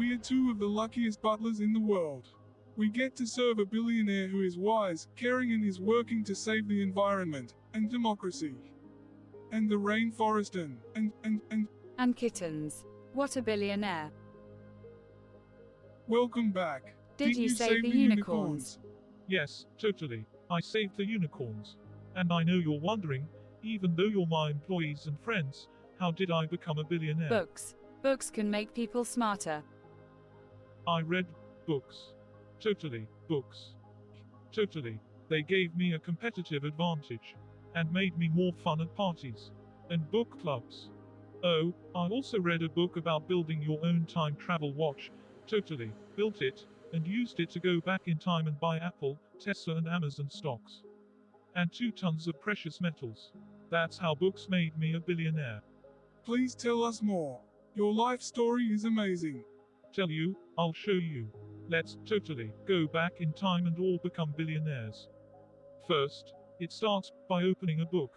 of the luckiest butlers in the world. We get to serve a billionaire who is wise, caring, and is working to save the environment and democracy. And the rainforest and, and, and, and, And kittens. What a billionaire. welcome back. Did you save the unicorns? Yes, totally. I saved the unicorns. And I know you're wondering, even though you're my employees and friends, how did I become a billionaire? Books. Books can make people smarter. I read books. Totally, books. Totally. They gave me a competitive advantage. And made me more fun at parties. And book clubs. Oh, I also read a book about building your own time travel watch. Totally. Built it, and used it to go back in time and buy Apple, Tesla, and Amazon stocks. And two tons of precious metals. That's how books made me a billionaire. Please tell us more. Your life story is amazing. Tell you, I'll show you. Let's totally go back in time and all become billionaires. First, it starts by opening a book.